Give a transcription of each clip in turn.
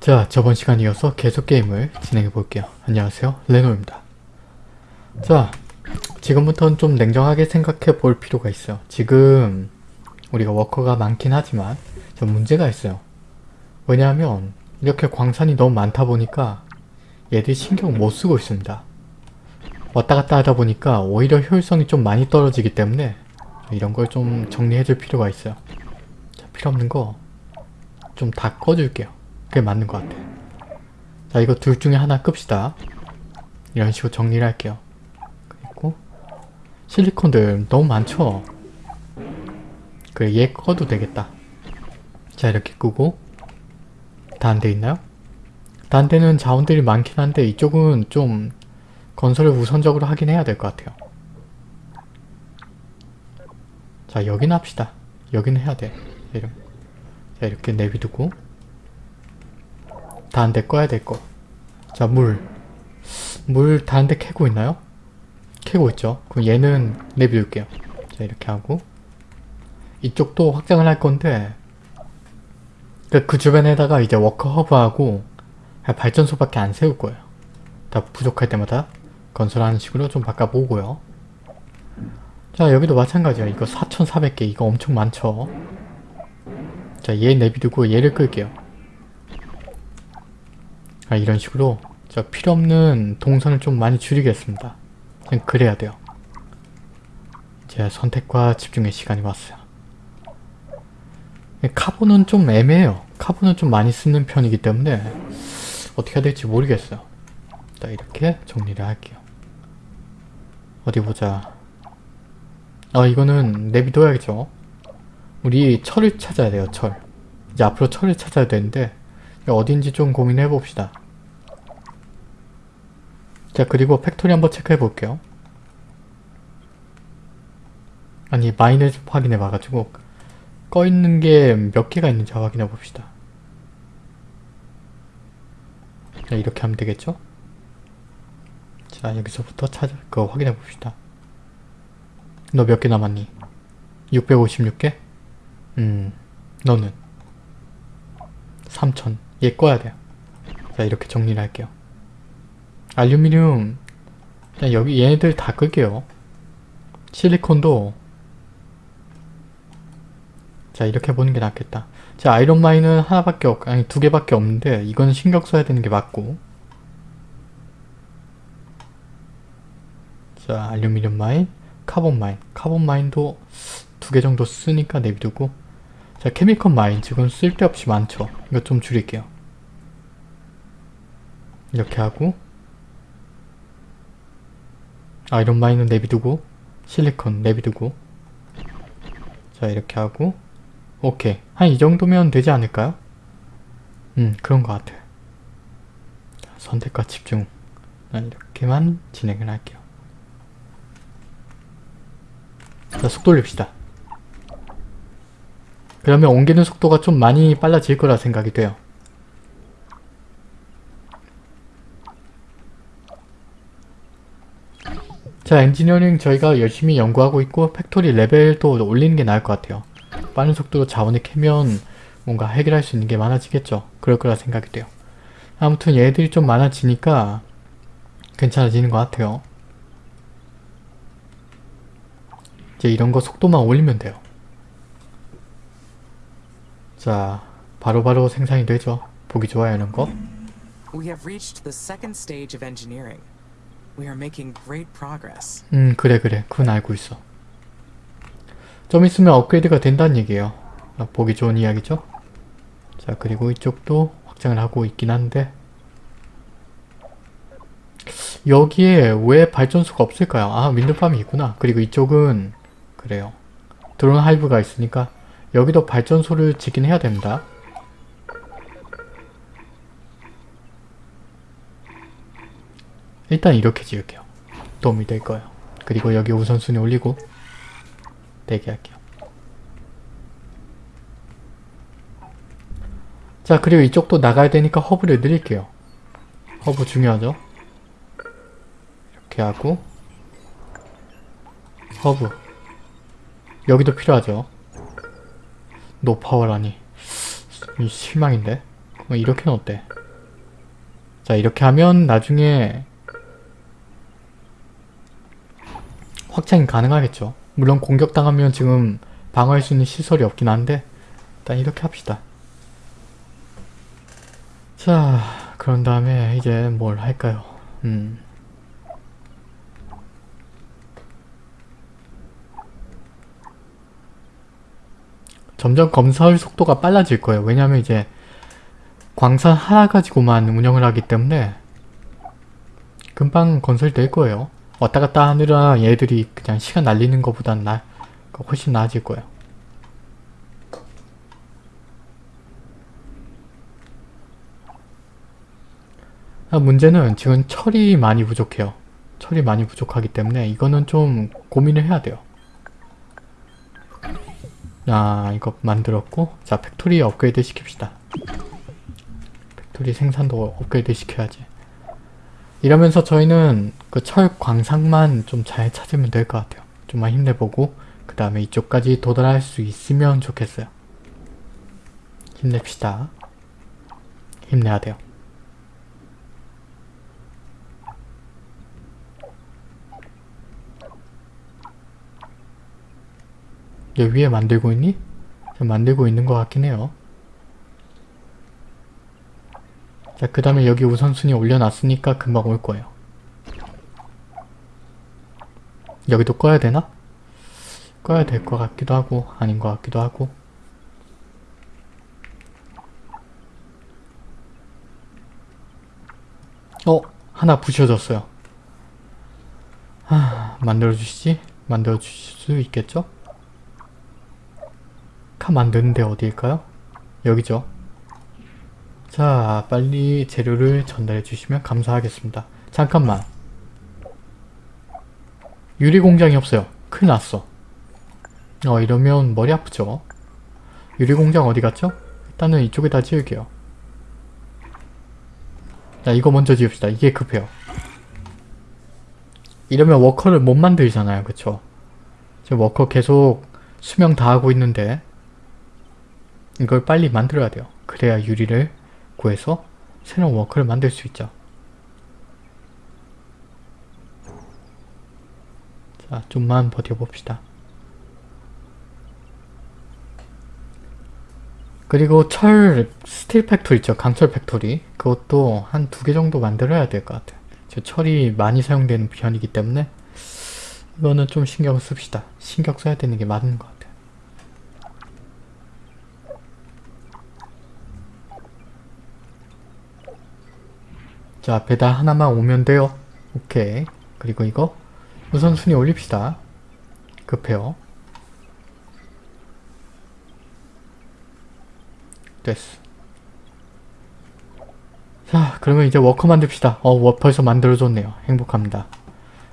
자 저번 시간 이어서 계속 게임을 진행해 볼게요. 안녕하세요 레노입니다. 자 지금부터는 좀 냉정하게 생각해 볼 필요가 있어요. 지금 우리가 워커가 많긴 하지만 좀 문제가 있어요. 왜냐하면 이렇게 광산이 너무 많다 보니까 얘들이 신경 못 쓰고 있습니다. 왔다 갔다 하다 보니까 오히려 효율성이 좀 많이 떨어지기 때문에 이런 걸 좀 정리해 줄 필요가 있어요. 자, 필요 없는 거 좀 다 꺼줄게요. 그게 맞는 것 같아. 자 이거 둘 중에 하나 끕시다. 이런 식으로 정리를 할게요. 그리고 실리콘들 너무 많죠? 그래 얘 꺼도 되겠다. 자 이렇게 끄고 다안돼 있나요? 다안 되는 자원들이 많긴 한데 이쪽은 좀 건설을 우선적으로 하긴 해야 될 것 같아요. 자 여기는 합시다. 여기는 해야 돼. 이런. 자 이렇게 내비두고 다안돼 꺼야 될 거. 자 물. 물다안돼 캐고 있나요? 캐고 있죠. 그럼 얘는 내비둘게요. 자 이렇게 하고 이쪽도 확장을 할 건데 그, 그 주변에다가 이제 워커 허브하고 발전소밖에 안 세울 거예요. 다 부족할 때마다 건설하는 식으로 좀 바꿔보고요. 자 여기도 마찬가지야. 이거 4,400개 이거 엄청 많죠. 자 얘 내비두고 얘를 끌게요. 아, 이런 식으로 저 필요없는 동선을 좀 많이 줄이겠습니다. 그냥 그래야 돼요. 제 선택과 집중의 시간이 왔어요. 카본은 좀 애매해요. 카본은 좀 많이 쓰는 편이기 때문에 어떻게 해야 될지 모르겠어요. 자 이렇게 정리를 할게요. 어디 보자. 아 이거는 내비둬야겠죠. 우리 철을 찾아야 돼요. 철. 이제 앞으로 철을 찾아야 되는데 어딘지 좀 고민해 봅시다. 자 그리고 factory 한번 체크해 볼게요. 아니 mine을 좀 확인해 봐가지고 꺼 있는 게 몇 개가 있는지 확인해 봅시다. 자 이렇게 하면 되겠죠? 자 여기서부터 찾아 그거 확인해 봅시다. 너 몇 개 남았니? 656개? 음 너는 3000. 얘 꺼야 돼요. 자 이렇게 정리를 할게요. 알루미늄 그냥 여기 얘네들 다 끌게요. 실리콘도 자 이렇게 보는 게 낫겠다. 자 iron mine은 하나밖에 없 아니 두 개밖에 없는데 이건 신경 써야 되는 게 맞고 자 알루미늄 mine carbon mine carbon mine도 두 개 정도 쓰니까 내비두고 자 chemical mine 지금 쓸데없이 많죠. 이거 좀 줄일게요. 이렇게 하고 iron mine은 내비두고 실리콘 내비두고. 자 이렇게 하고. 오케이. 한 이 정도면 되지 않을까요? 음 그런 것 같아 자, 선택과 집중. 난 이렇게만 진행을 할게요. 자속 돌립시다. 그러면 옮기는 속도가 좀 많이 빨라질 거라 생각이 돼요 자 엔지니어링 저희가 열심히 연구하고 있고 factory 레벨도 올리는 게 나을 것 같아요. 빠른 속도로 자원을 캐면 뭔가 해결할 수 있는 게 많아지겠죠. 그럴 거라 생각이 돼요. 아무튼 얘들이 좀 많아지니까 괜찮아지는 것 같아요. 이제 이런 거 속도만 올리면 돼요. 자, 바로바로 바로 생산이 되죠. 보기 좋아요 이런 거. We have reached the second stage of engineering. We are making great progress. 음 그래 그래. 그건 알고 있어. 좀 있으면 업그레이드가 된다는 얘기예요. 아, 보기 좋은 이야기죠? 자 그리고 이쪽도 확장을 하고 있긴 한데. 여기에 왜 발전소가 없을까요? 아 윈드팜이 있구나. 그리고 이쪽은 그래요. 드론 하이브가 있으니까 여기도 발전소를 짓긴 해야 됩니다 일단 이렇게 지을게요. 도움이 될 거예요. 그리고 여기 우선순위 올리고 대기할게요. 자 그리고 이쪽도 나가야 되니까 허브를 늘릴게요. 허브 중요하죠? 이렇게 하고 허브 여기도 필요하죠? no power라니 실망인데? 뭐 이렇게는 어때? 자 이렇게 하면 나중에 확장이 가능하겠죠. 물론 공격당하면 지금 방어할 수 있는 시설이 없긴 한데 일단 이렇게 합시다. 자 그런 다음에 이제 뭘 할까요? 음. 점점 검사할 속도가 빨라질 거예요. 왜냐면 이제 광산 하나 가지고만 운영을 하기 때문에 금방 건설될 거예요. 왔다 갔다 하느라 얘들이 그냥 시간 날리는 것보단 나, 훨씬 나아질 거예요. 아, 문제는 지금 철이 많이 부족해요. 철이 많이 부족하기 때문에 이거는 좀 고민을 해야 돼요. 아 이거 만들었고 자 factory 업그레이드 시킵시다. factory 생산도 업그레이드 시켜야지. 이러면서 저희는 그 철 광상만 좀 잘 찾으면 될 것 같아요. 좀만 힘내보고 그 다음에 이쪽까지 도달할 수 있으면 좋겠어요. 힘냅시다. 힘내야 돼요. 얘 위에 만들고 있니? 만들고 있는 것 같긴 해요. 자, 그 다음에 여기 우선순위 올려놨으니까 금방 올 거예요. 여기도 꺼야 되나? 꺼야 될 것 같기도 하고 아닌 것 같기도 하고 어? 하나 부셔졌어요. 하, 만들어주시지? 만들어주실 수 있겠죠? 카 만드는데 어디일까요? 여기죠. 자, 빨리 재료를 전달해 주시면 감사하겠습니다. 잠깐만. 유리공장이 없어요. 큰일 났어. 어, 이러면 머리 아프죠? 유리공장 어디 갔죠? 일단은 이쪽에다 지을게요. 자, 이거 먼저 지읍시다. 이게 급해요. 이러면 worker를 못 만들잖아요. 그쵸? 지금 워커 계속 수명 다 하고 있는데 이걸 빨리 만들어야 돼요. 그래야 유리를 구해서 새로운 worker를 만들 수 있죠. 자, 좀만 버텨봅시다. 그리고 철 steel factory 있죠. 강철 factory. 그것도 한 두 개 정도 만들어야 될 것 같아요. 저 철이 많이 사용되는 편이기 때문에 이거는 좀 신경을 씁시다. 신경 써야 되는 게 맞는 것 같아요. 자 배달 하나만 오면 돼요. 오케이. 그리고 이거 우선순위 올립시다. 급해요. 됐어. 자 그러면 이제 워커 만듭시다. 어 워, 벌써 만들어줬네요. 행복합니다.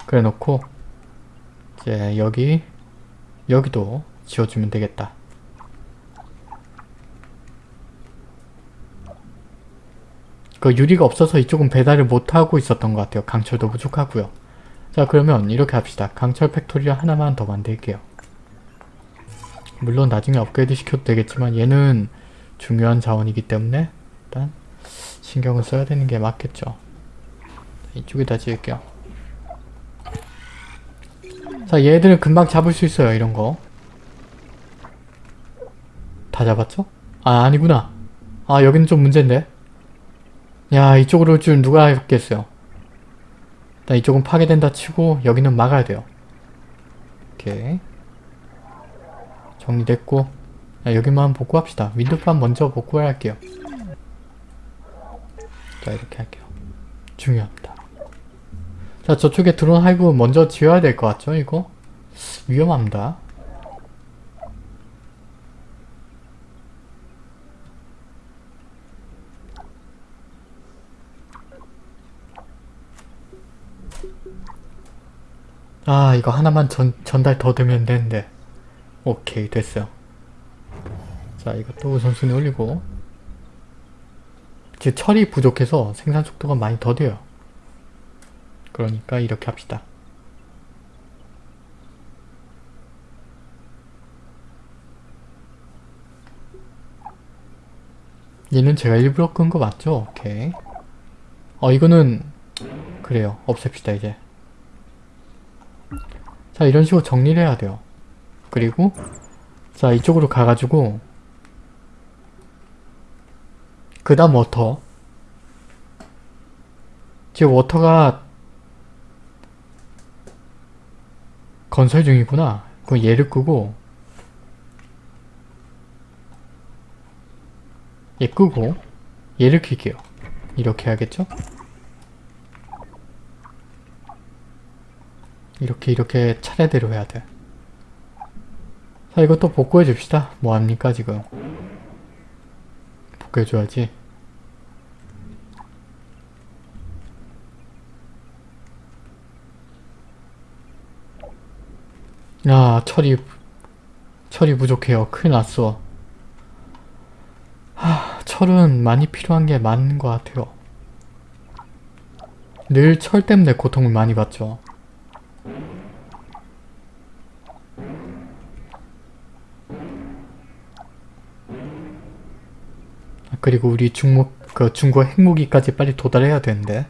그래 놓고 이제 여기 여기도 지어주면 되겠다 그 유리가 없어서 이쪽은 배달을 못하고 있었던 것 같아요. 강철도 부족하고요. 자 그러면 이렇게 합시다. 강철 factory를 하나만 더 만들게요. 물론 나중에 업그레이드 시켜도 되겠지만 얘는 중요한 자원이기 때문에 일단 신경을 써야 되는 게 맞겠죠. 이쪽에다 지을게요. 자 얘들은 금방 잡을 수 있어요. 이런 거. 다 잡았죠? 아 아니구나. 아 여기는 좀 문제인데. 야 이쪽으로 올 줄 누가 알겠어요. 일단 이쪽은 파괴된다 치고 여기는 막아야 돼요. 오케이. 정리됐고 야, 여기만 복구합시다. wind farm 먼저 복구를 할게요. 자 이렇게 할게요. 중요합니다. 자 저쪽에 드론 hive 먼저 지어야 될 것 같죠 이거? 위험합니다. 아 이거 하나만 전, 전달 더 되면 되는데 오케이 됐어요 자 이것도 우선순위 올리고 지금 철이 부족해서 생산 속도가 많이 더뎌요 그러니까 이렇게 합시다 얘는 제가 일부러 끈 거 맞죠? 오케이. 어 이거는 그래요. 없앱시다 이제. 자 이런 식으로 정리를 해야 돼요. 그리고 자 이쪽으로 가가지고 그 다음 water 지금 water가 건설 중이구나. 그럼 얘를 끄고 얘 끄고 얘를 킬게요. 이렇게 해야겠죠? 이렇게 이렇게 차례대로 해야 돼. 자 이것도 복구해 줍시다. 뭐합니까 지금? 복구해 줘야지. 야 철이 철이 부족해요. 큰일 났어. 하, 철은 많이 필요한 게 맞는 것 같아요. 늘 철 때문에 고통을 많이 받죠. 그리고 우리 중국 그 중국 핵무기까지 빨리 도달해야 되는데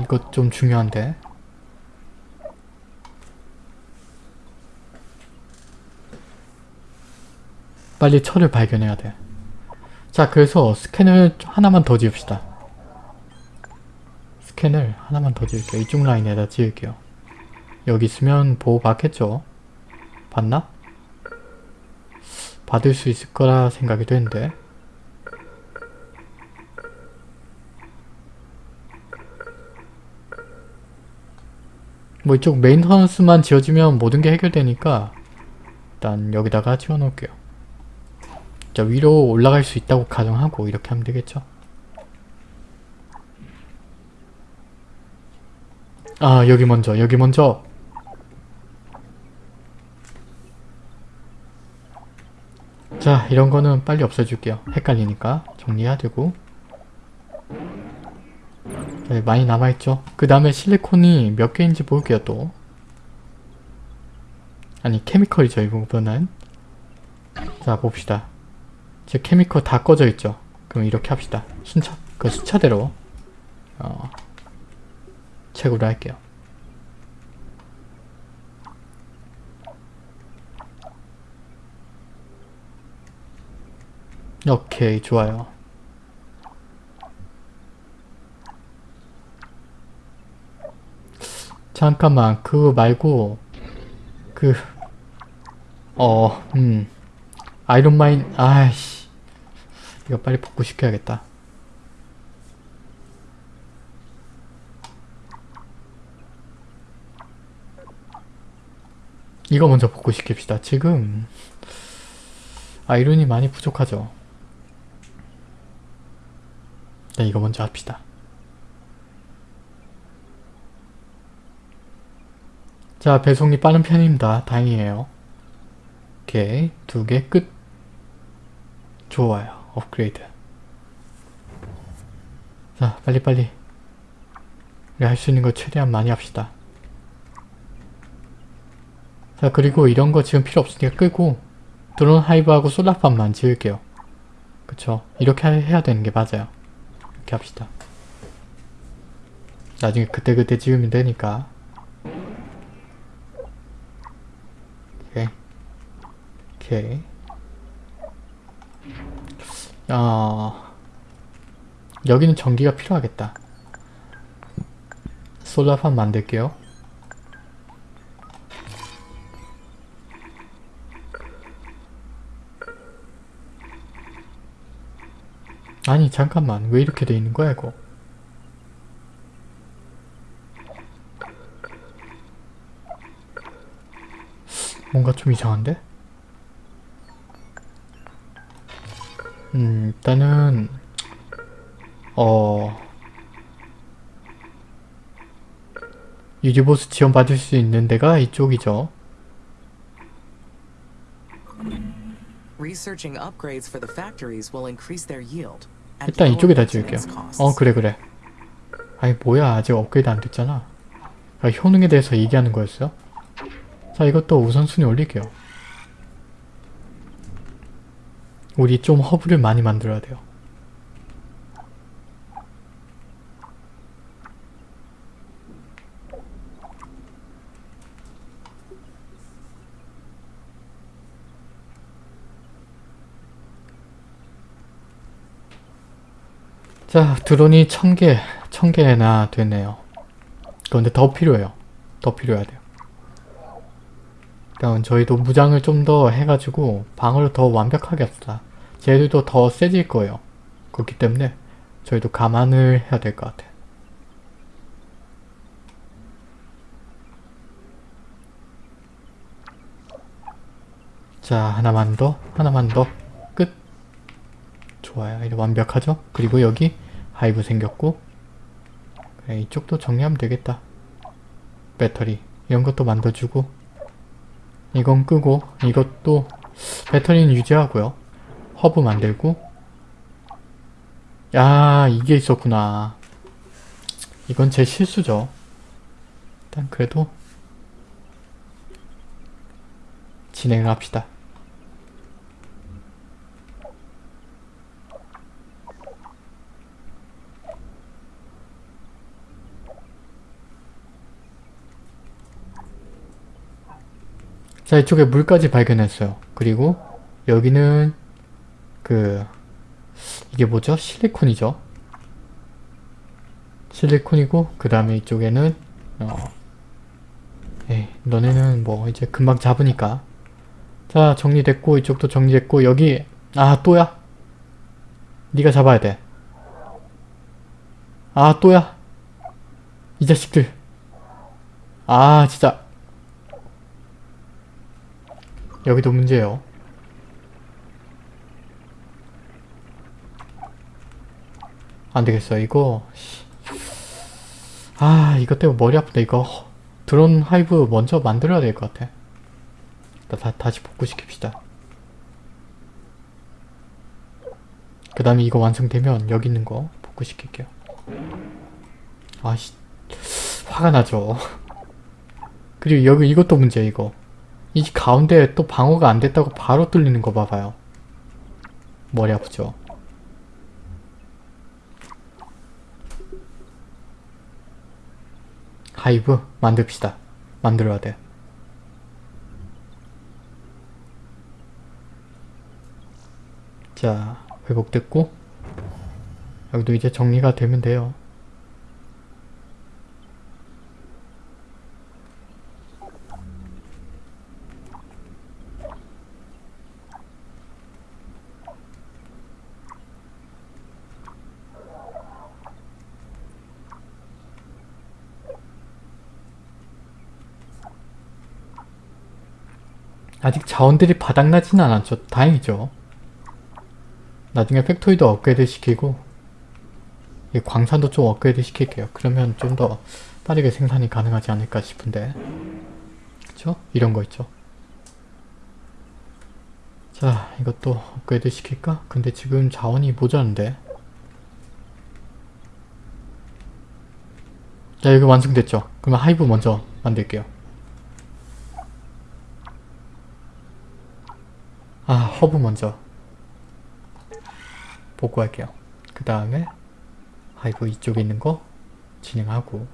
이것 좀 중요한데 빨리 철을 발견해야 돼. 자 그래서 스캔을 하나만 더 지읍시다. 스캔을 하나만 더 지을게요. 이쪽 라인에다 지을게요. 여기 있으면 보호 받겠죠? 받나? 받을 수 있을 거라 생각이 되는데 뭐 이쪽 메인하우스만 지어지면 모든 게 해결되니까 일단 여기다가 지어놓을게요. 자 위로 올라갈 수 있다고 가정하고 이렇게 하면 되겠죠? 아 여기 먼저 여기 먼저 자 이런 거는 빨리 없애줄게요. 헷갈리니까 정리해야 되고. 네, 많이 남아있죠? 그 다음에 실리콘이 몇 개인지 볼게요 또. 아니 케미컬이죠 이부분은 자 봅시다. 지금 케미컬 다 꺼져 있죠? 그럼 이렇게 합시다. 순차 그 숫자대로. 어, 책으로 할게요 오케이 좋아요. 잠깐만 그거 말고 그 어, 음. 아이론마인 아이씨. 이거 빨리 복구시켜야겠다. 이거 먼저 복구시킵시다. 지금 아이론이 많이 부족하죠 네 이거 먼저 합시다. 자 배송이 빠른 편입니다. 다행이에요. 오케이 두 개 끝. 좋아요. 업그레이드. 자 빨리빨리. 우리 할 수 있는 거 최대한 많이 합시다. 자 그리고 이런 거 지금 필요 없으니까 끄고 드론 하이브하고 솔라팜만 지을게요. 그쵸? 이렇게 해야 되는 게 맞아요 이렇게 합시다. 나중에 그때그때 지으면 되니까. 오케이. 오케이. 아 여기는 전기가 필요하겠다. 솔라팜 만들게요 아니 잠깐만 왜 이렇게 돼 있는 거야 이거 뭔가 좀 이상한데? 음 일단은 어 유지보스 지원 받을 수 있는 데가 이쪽이죠 Researching upgrades for the factories will increase their yield. 일단 이쪽에다 지을게요 costs. 어 그래 그래 아니 뭐야 아직 업그레이드 안 됐잖아 아, 효능에 대해서 얘기하는 거였어요? 자 이것도 우선순위 올릴게요 우리 좀 허브를 많이 만들어야 돼요. 자, 드론이 1000개, 1000개나 되네요. 그런데 더 필요해요. 더 필요해야 돼요. 그러면 저희도 무장을 좀 더 해가지고 방어를 더 완벽하게 합시다. 쟤들도 더 세질 거예요. 그렇기 때문에 저희도 감안을 해야 될 것 같아요. 자, 하나만 더, 하나만 더, 끝. 좋아요. 이제 완벽하죠? 그리고 여기 하이브 생겼고 그래, 이쪽도 정리하면 되겠다. 배터리 이런 것도 만들어주고 이건 끄고 이것도 배터리는 유지하고요. 허브 만들고 야 이게 있었구나. 이건 제 실수죠. 일단 그래도 진행을 합시다. 자 이쪽에 물까지 발견했어요. 그리고 여기는 그 이게 뭐죠? 실리콘이죠. 실리콘이고 그 다음에 이쪽에는 어 에이 너네는 뭐 이제 금방 잡으니까 자 정리됐고 이쪽도 정리됐고 여기 아 또야? 네가 잡아야 돼. 아 또야? 이 자식들 아 진짜 여기도 문제예요. 안되겠어 이거? 씨. 아 이것 때문에 머리 아프다 이거? 드론 하이브 먼저 만들어야 될 것 같아. 다, 다, 다 시 복구시킵시다. 그 다음에 이거 완성되면 여기 있는 거 복구시킬게요. 아씨 화가 나죠. 그리고 여기 이것도 문제야 이거 이 가운데 또 방어가 안 됐다고 바로 뚫리는 거 봐봐요. 머리 아프죠? 하이브 만듭시다. 만들어야 돼. 자, 회복됐고 여기도 이제 정리가 되면 돼요. 아직 자원들이 바닥나지는 않았죠. 다행이죠. 나중에 factory도 업그레이드 시키고 이 광산도 좀 업그레이드 시킬게요. 그러면 좀 더 빠르게 생산이 가능하지 않을까 싶은데 그쵸? 이런 거 있죠. 자 이것도 업그레이드 시킬까? 근데 지금 자원이 모자란데 자 여기 완성됐죠? 그러면 hive 먼저 만들게요. 아 허브 먼저 복구할게요. 그 다음에 하이브 이쪽에 있는 거 진행하고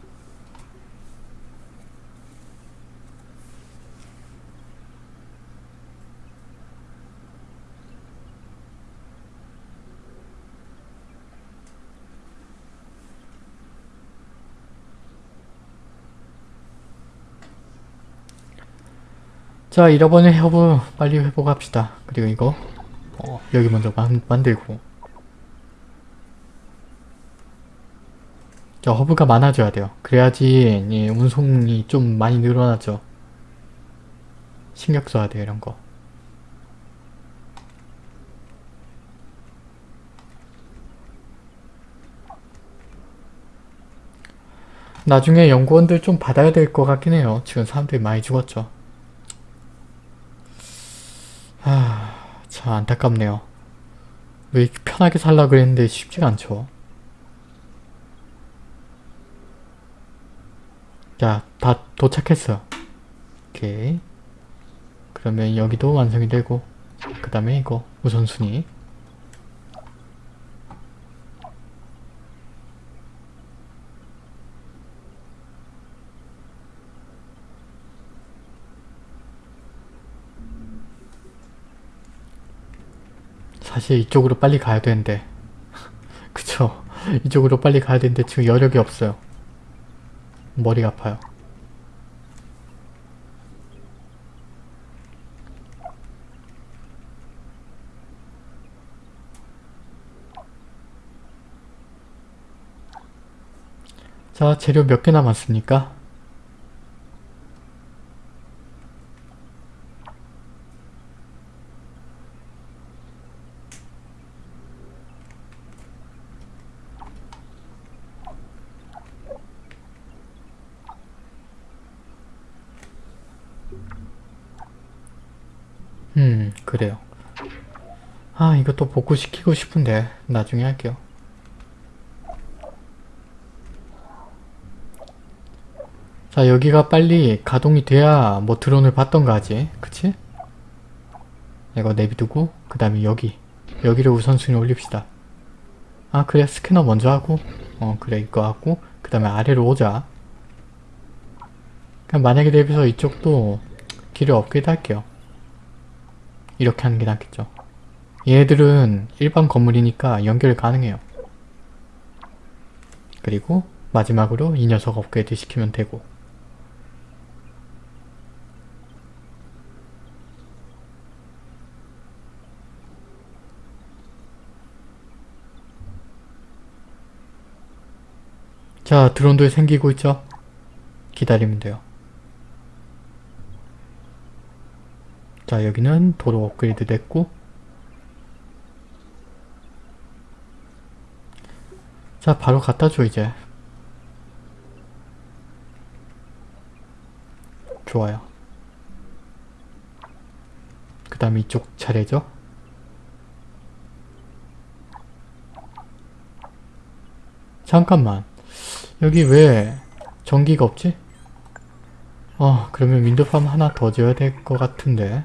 자 잃어버린 허브 빨리 회복합시다. 그리고 이거 어, 여기 먼저 만, 만들고 자 허브가 많아져야 돼요. 그래야지 이 운송이 좀 많이 늘어나죠. 신경 써야 돼요 이런 거. 나중에 연구원들 좀 받아야 될 것 같긴 해요. 지금 사람들이 많이 죽었죠. 아, 참 안타깝네요. 왜 이렇게 편하게 살라 그랬는데 쉽지가 않죠. 자, 다 도착했어. 오케이. 그러면 여기도 완성이 되고 그 다음에 이거 우선순위 사실 이쪽으로 빨리 가야 되는데. 그쵸. 이쪽으로 빨리 가야 되는데 지금 여력이 없어요. 머리가 아파요. 자 재료 몇 개 남았습니까? 음 그래요 아 이것도 복구시키고 싶은데 나중에 할게요. 자 여기가 빨리 가동이 돼야 뭐 드론을 받던가 하지 그치? 이거 내비두고 그 다음에 여기 여기를 우선순위 올립시다. 아 그래 스캐너 먼저 하고 어 그래 이거 하고 그 다음에 아래로 오자. 그냥 만약에 대비해서 이쪽도 길을 업그레이드 할게요. 이렇게 하는 게 낫겠죠 얘들은 일반 건물이니까 연결 가능해요 그리고 마지막으로 이 녀석 업그레이드 시키면 되고 자 드론도 생기고 있죠? 기다리면 돼요. 자 여기는 도로 업그레이드 됐고 자 바로 갖다 줘 이제. 좋아요. 그 다음 이쪽 차례죠? 잠깐만. 여기 왜 전기가 없지? 어 그러면 wind farm 하나 더 지어야 될 것 같은데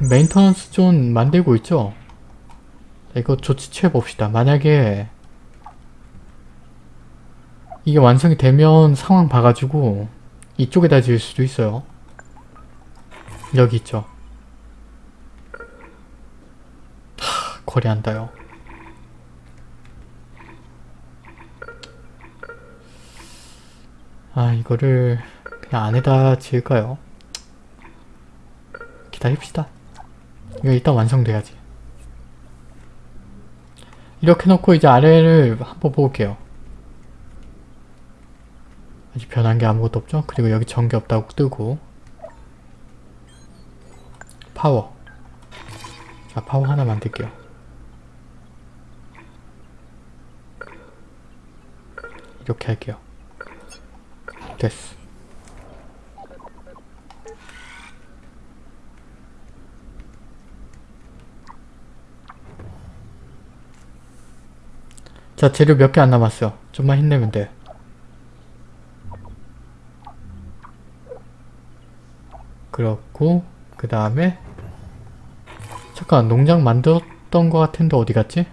maintenance zone 만들고 있죠? 자, 이거 조치 취해봅시다. 만약에 이게 완성이 되면 상황 봐가지고 이쪽에다 지을 수도 있어요. 여기 있죠. 하, 거래한다요. 아 이거를 그냥 안에다 지을까요? 기다립시다. 이거 일단 완성돼야지. 이렇게 놓고 이제 아래를 한번 볼게요. 아직 변한 게 아무것도 없죠? 그리고 여기 전기 없다고 뜨고 파워 자 파워 하나 만들게요. 이렇게 할게요. 됐어. 자 재료 몇 개 안 남았어. 좀만 힘내면 돼. 그렇고 그 다음에 잠깐 농장 만들었던 것 같은데 어디 갔지?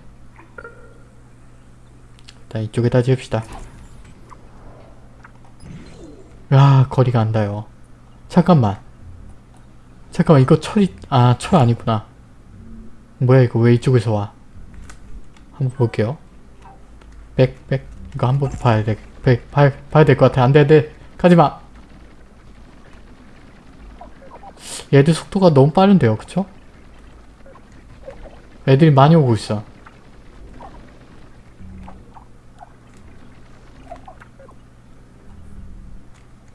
일단 이쪽에다 지읍시다. 야 거리가 안 닿아요. 잠깐만. 잠깐만 이거 철이 아 철 아니구나. 뭐야 이거 왜 이쪽에서 와? 한번 볼게요. 백, 백. 이거 한 번 봐야 돼. 백, 봐야, 봐야 될 것 같아. 안 돼, 안 돼. 가지마. 얘들 속도가 너무 빠른데요, 그쵸? 애들이 많이 오고 있어.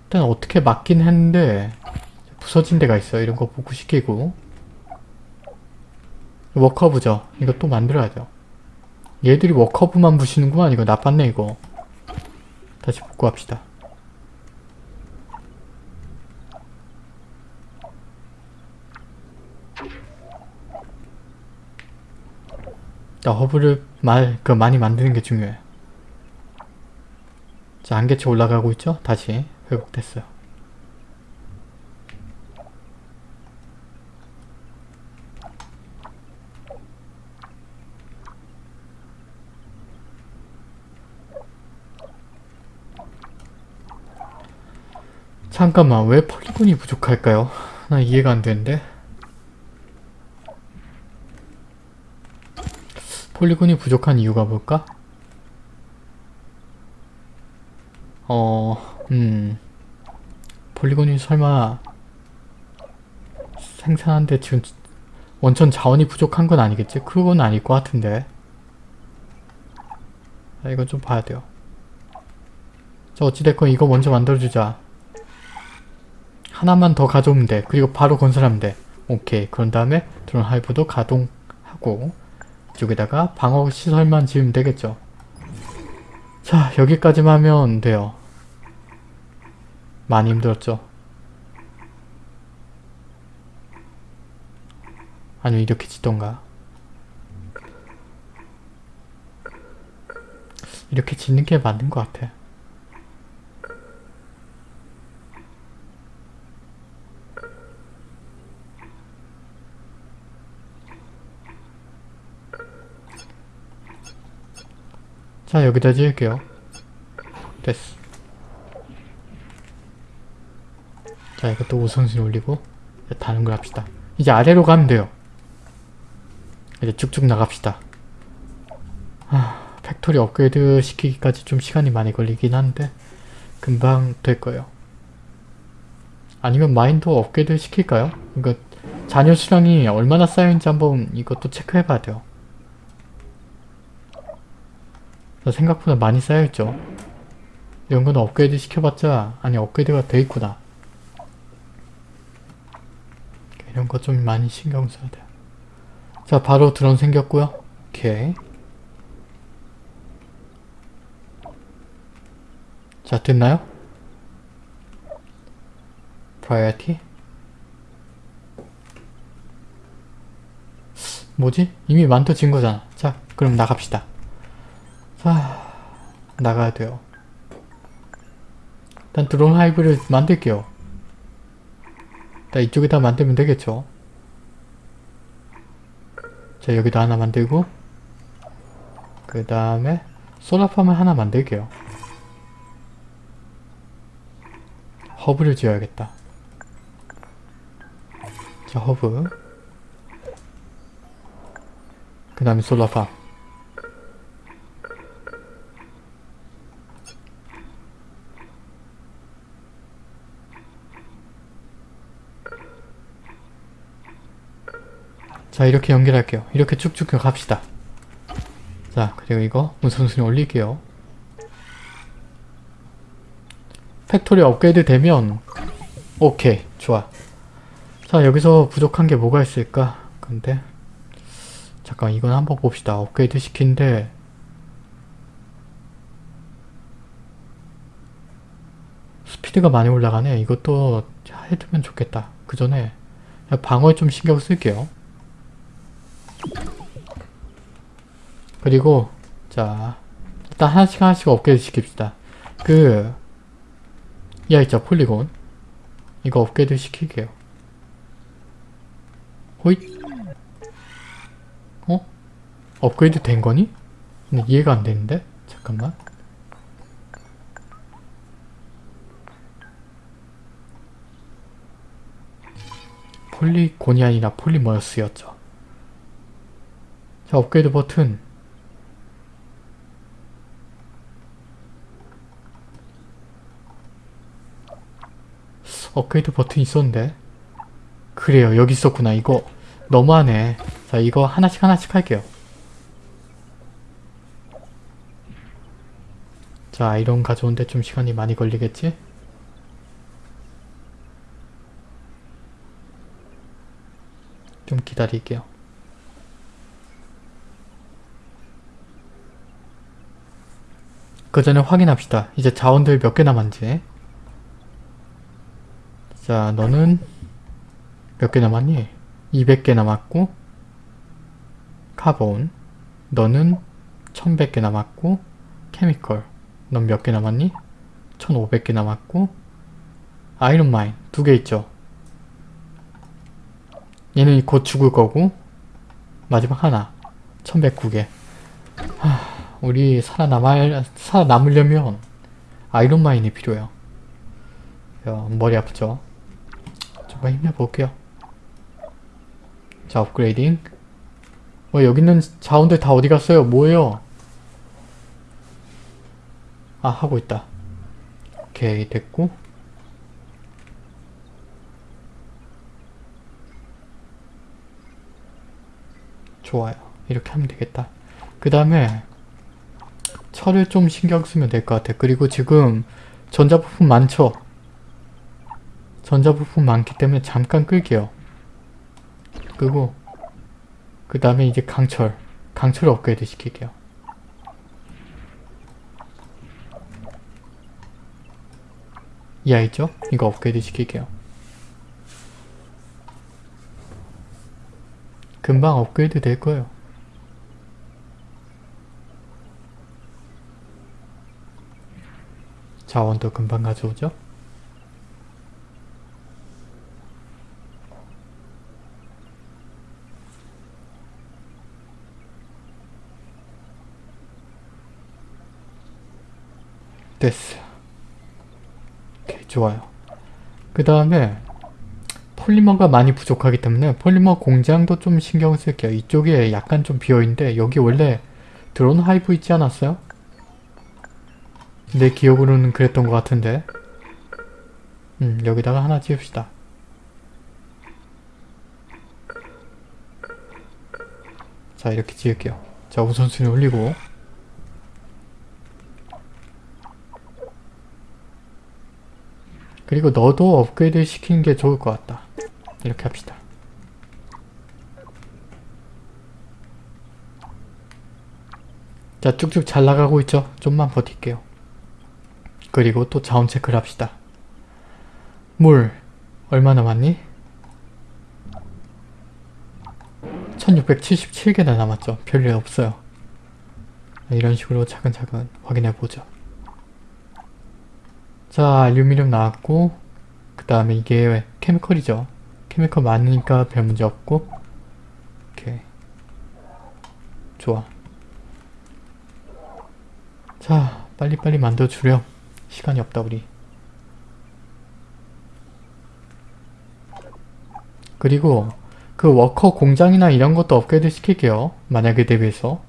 일단 어떻게 막긴 했는데 부서진 데가 있어요. 이런 거 복구시키고 워커브죠. 이거 또 만들어야죠. 얘들이 워커브만 부시는구만 이거. 나빴네 이거. 다시 복구합시다. 자 허브를 말, 그 많이 만드는 게 중요해. 자, 한계치 올라가고 있죠? 다시. 회복됐어요. 잠깐만, 왜 폴리곤이 부족할까요? 나 이해가 안 되는데. 폴리곤이 부족한 이유가 뭘까? 어, 음. 폴리곤이 설마 생산하는데 지금 원천 자원이 부족한 건 아니겠지? 그건 아닐 것 같은데. 자, 이건 좀 봐야 돼요. 자, 어찌됐건 이거 먼저 만들어주자. 하나만 더 가져오면 돼. 그리고 바로 건설하면 돼. 오케이. 그런 다음에 드론 하이브도 가동하고 이쪽에다가 방어 시설만 지으면 되겠죠. 자, 여기까지만 하면 돼요. 많이 힘들었죠. 아니면 이렇게 짓던가. 이렇게 짓는 게 맞는 것 같아. 자, 여기다 지을게요. 됐어. 자, 이것도 우선순위 올리고 다른 걸 합시다. 이제 아래로 가면 돼요. 이제 쭉쭉 나갑시다. 아, factory 업그레이드 시키기까지 좀 시간이 많이 걸리긴 한데 금방 될 거예요. 아니면 mine도 업그레이드 시킬까요? 이거 잔여 수량이 얼마나 쌓여있는지 한번 이것도 체크해 봐야 돼요. 생각보다 많이 쌓여있죠. 이런 건 업그레이드 시켜봤자 아니 업그레이드가 돼 있구나. 이런 거좀 많이 신경 써야 돼요. 자 바로 드론 생겼고요. 오케이. 자 됐나요? priority 뭐지? 이미 만들어진 거잖아. 자 그럼 나갑시다. 자 나가야 돼요. 일단 드론 하이브를 만들게요. 일단 이쪽에다 만들면 되겠죠. 자 여기다 하나 만들고 그 다음에 소라팜을 하나 만들게요. 허브를 지어야겠다. 자 허브 그 다음에 solar farm 자 이렇게 연결할게요. 이렇게 쭉쭉 갑시다. 자 그리고 이거 우선순위 올릴게요. factory 업그레이드 되면 오케이 좋아. 자 여기서 부족한 게 뭐가 있을까? 근데 잠깐 이건 한번 봅시다. 업그레이드 시킨데 스피드가 많이 올라가네. 이것도 해두면 좋겠다. 그 전에 방어에 좀 신경 쓸게요. 그리고 자 일단 하나씩 하나씩 업그레이드 시킵시다. 그 이하 있죠 폴리곤 이거 업그레이드 시킬게요. 호잇 어? 업그레이드 된 거니? 근데 이해가 안 되는데? 잠깐만 폴리곤이 아니라 폴리머스였죠. 자 업그레이드 버튼 업그레이드 버튼 있었는데 그래요 여기 있었구나 이거 너무하네 자 이거 하나씩 하나씩 할게요 자 아이론 가져오는데 좀 시간이 많이 걸리겠지? 좀 기다릴게요 그 전에 확인합시다. 이제 자원들 몇 개 남았는지. 자, 너는 몇 개 남았니? 200개 남았고 카본 너는 1100개 남았고 케미컬 넌 몇 개 남았니? 1500개 남았고 iron mine 두 개 있죠. 얘는 곧 죽을 거고 마지막 하나 1109개 하, 우리 살아남을, 살아남으려면 iron mine이 필요해요. 야, 머리 아프죠? 좀만 힘내볼게요. 자 upgrading 어 여기 있는 자원들 다 어디 갔어요? 뭐예요? 아 하고 있다. 오케이 됐고 좋아요. 이렇게 하면 되겠다. 그 다음에 철을 좀 신경 쓰면 될 것 같아. 그리고 지금 전자부품 많죠? 전자부품 많기 때문에 잠깐 끌게요. 끄고 그 다음에 이제 강철 강철 업그레이드 시킬게요. 이 아이죠? 이거 업그레이드 시킬게요. 금방 업그레이드 될 거예요. 자원도 금방 가져오죠? 됐어. 오케이, 좋아요. 그 다음에 폴리머가 많이 부족하기 때문에 폴리머 공장도 좀 신경 쓸게요. 이쪽에 약간 좀 비어있는데 여기 원래 드론 하이브 있지 않았어요? 내 기억으로는 그랬던 것 같은데 음 여기다가 하나 지읍시다. 자 이렇게 지을게요. 자 우선순위 올리고 그리고 너도 업그레이드 시키는 게 좋을 것 같다. 이렇게 합시다. 자 쭉쭉 잘 나가고 있죠? 좀만 버틸게요. 그리고 또 자원 체크를 합시다. 물 얼마 남았니? 1677개나 남았죠. 별일 없어요. 이런 식으로 차근차근 확인해보죠. 자, 알루미늄 나왔고 그 다음에 이게 케미컬이죠. 케미컬 많으니까 별 문제 없고 오케이 좋아 자, 빨리빨리 만들어 주렴. 시간이 없다 우리. 그리고 그 워커 공장이나 이런 것도 업그레이드 시킬게요. 만약에 대비해서.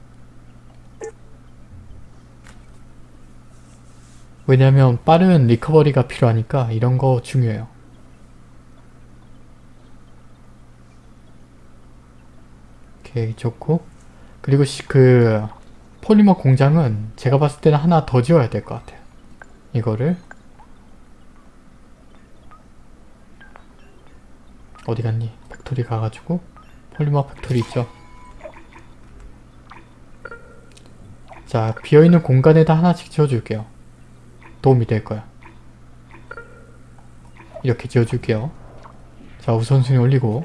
왜냐면 빠른 recovery가 필요하니까 이런 거 중요해요. 오케이 좋고 그리고 시, 그 폴리머 공장은 제가 봤을 때는 하나 더 지어야 될 것 같아요. 이거를 어디 갔니? factory 가가지고 폴리머 factory 있죠? 자 비어있는 공간에다 하나씩 지어줄게요. 도움이 될 거야. 이렇게 지어줄게요. 자 우선순위 올리고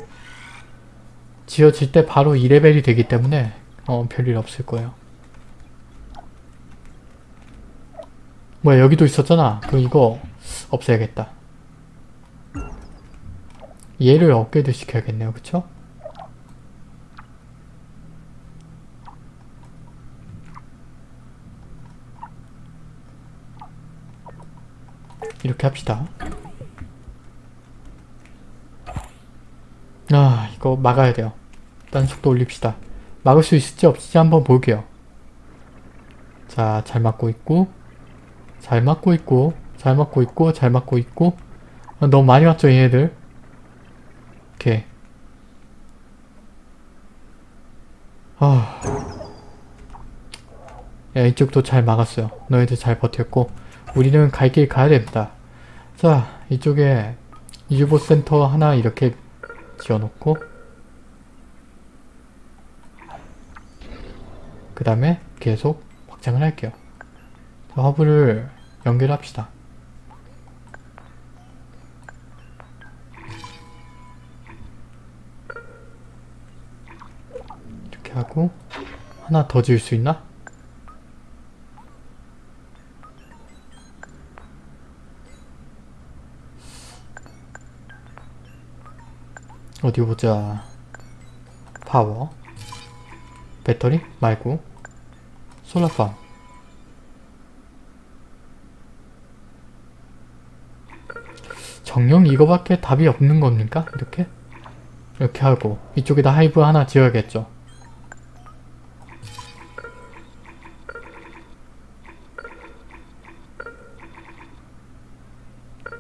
지어질 때 바로 2레벨이 되기 때문에 어, 별일 없을 거예요. 뭐야 여기도 있었잖아. 그럼 이거 없애야겠다. 얘를 업그레이드 시켜야겠네요. 그쵸? 이렇게 합시다. 아 이거 막아야 돼요. 일단 속도 올립시다. 막을 수 있을지 없을지 한번 볼게요. 자, 잘 막고 있고 잘 막고 있고 잘 막고 있고 잘 막고 있고 아, 너무 많이 왔죠 얘네들 오케이 아 야, 이쪽도 잘 막았어요 너희들 잘 버텼고 우리는 갈 길 가야 됩니다 자 이쪽에 유보 센터 하나 이렇게 지어놓고 그 다음에 계속 확장을 할게요 자, 허브를 연결합시다. 이렇게 하고 하나 더 지을 수 있나? 어디 보자. 파워. 배터리? 말고. 솔라팜. 정령 이거밖에 답이 없는 겁니까? 이렇게? 이렇게 하고 이쪽에다 하이브 하나 지어야겠죠.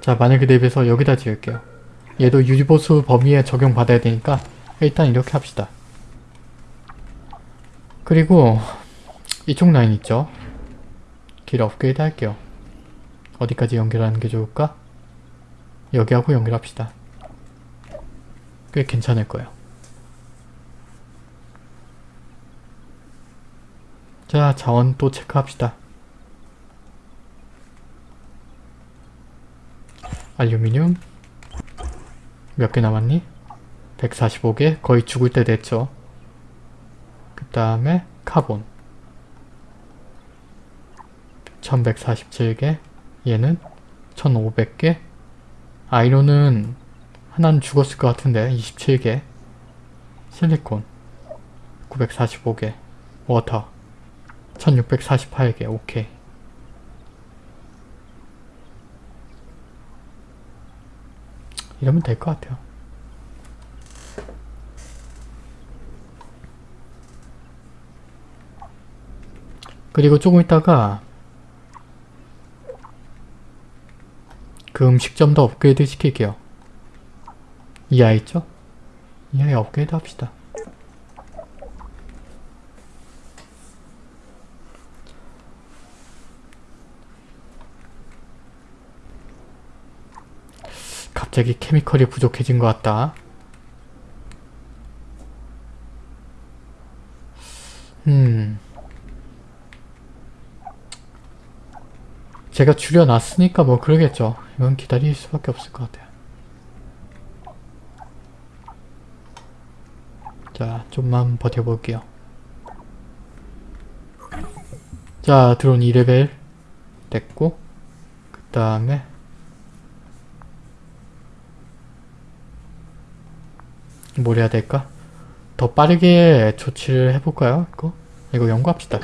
자 만약에 대비해서 여기다 지을게요. 얘도 유지보수 범위에 적용받아야 되니까 일단 이렇게 합시다. 그리고 이쪽 라인 있죠? 길 업그레이드 할게요. 어디까지 연결하는 게 좋을까? 여기하고 연결합시다. 꽤 괜찮을 거예요. 자, 자원 또 체크합시다. 알루미늄 몇 개 남았니? 145개? 거의 죽을 때 됐죠. 그 다음에 카본. 1147개? 얘는 1500개? iron은 하나는 죽었을 것 같은데 27개. 실리콘. 945개. water. 1648개. 오케이 이러면 될 것 같아요 그리고 조금 있다가 그 음식점도 업그레이드 시킬게요. 이 아이 있죠? 이 아이 업그레이드 합시다. 갑자기 케미컬이 부족해진 것 같다. 음... 제가 줄여놨으니까 뭐 그러겠죠. 이건 기다릴 수밖에 없을 것 같아요. 자, 좀만 버텨볼게요. 자, 드론 2레벨 됐고 그 다음에 뭘 해야 될까? 더 빠르게 조치를 해볼까요? 이거? 이거 연구합시다.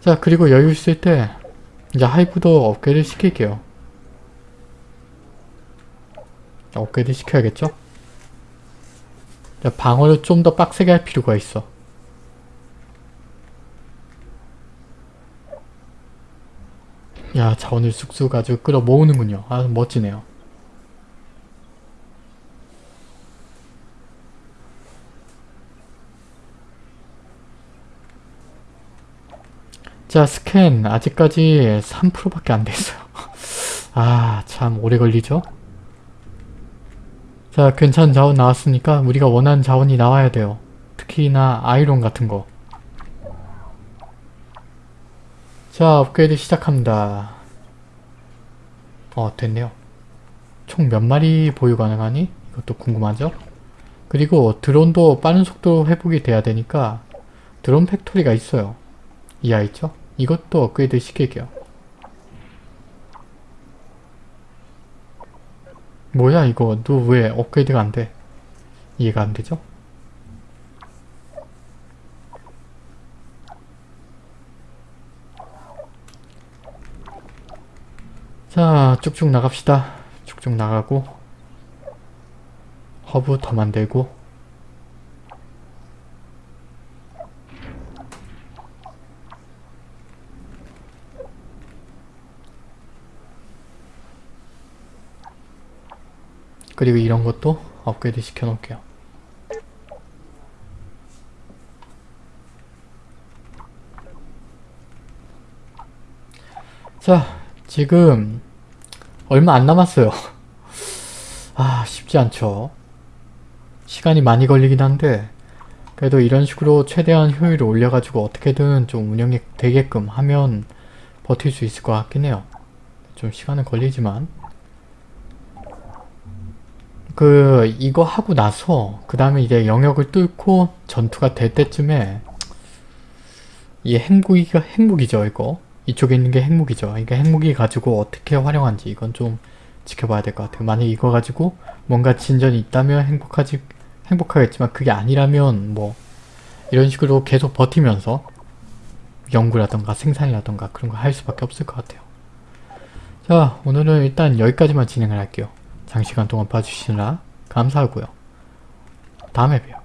자, 그리고 여유 있을 때 이제 하이브도 업그레이드 시킬게요. 업그레이드 시켜야겠죠? 자, 방어를 좀 더 빡세게 할 필요가 있어. 야, 자원을 쑥쑥 아주 끌어 모으는군요. 아, 멋지네요. 자, 스캔 아직까지 3%밖에 안 됐어요. 아, 참 오래 걸리죠? 자, 괜찮은 자원 나왔으니까 우리가 원하는 자원이 나와야 돼요. 특히나 아이론 같은 거. 자, 업그레이드 시작합니다. 어, 됐네요. 총 몇 마리 보유 가능하니? 이것도 궁금하죠? 그리고 드론도 빠른 속도로 회복이 돼야 되니까 드론 factory가 있어요. 이거 있죠? 이것도 업그레이드 시킬게요. 뭐야 이거 너 왜 업그레이드가 안 돼? 이해가 안 되죠? 자 쭉쭉 나갑시다. 쭉쭉 나가고 허브 더 만들고 그리고 이런 것도 업그레이드 시켜 놓을게요. 자, 지금 얼마 안 남았어요. 아, 쉽지 않죠. 시간이 많이 걸리긴 한데 그래도 이런 식으로 최대한 효율을 올려가지고 어떻게든 좀 운영이 되게끔 하면 버틸 수 있을 것 같긴 해요. 좀 시간은 걸리지만 그 이거 하고 나서 그 다음에 이제 영역을 뚫고 전투가 될 때쯤에 이 핵무기가 핵무기죠 이거 이쪽에 있는 게 핵무기죠 이게 핵무기 가지고 어떻게 활용한지 이건 좀 지켜봐야 될 것 같아요. 만약 이거 가지고 뭔가 진전이 있다면 행복하지 행복하겠지만 그게 아니라면 뭐 이런 식으로 계속 버티면서 연구라던가 생산이라던가 그런 거 할 수밖에 없을 것 같아요. 자 오늘은 일단 여기까지만 진행을 할게요. 장시간 동안 봐주시느라 감사하고요. 다음에 봬요.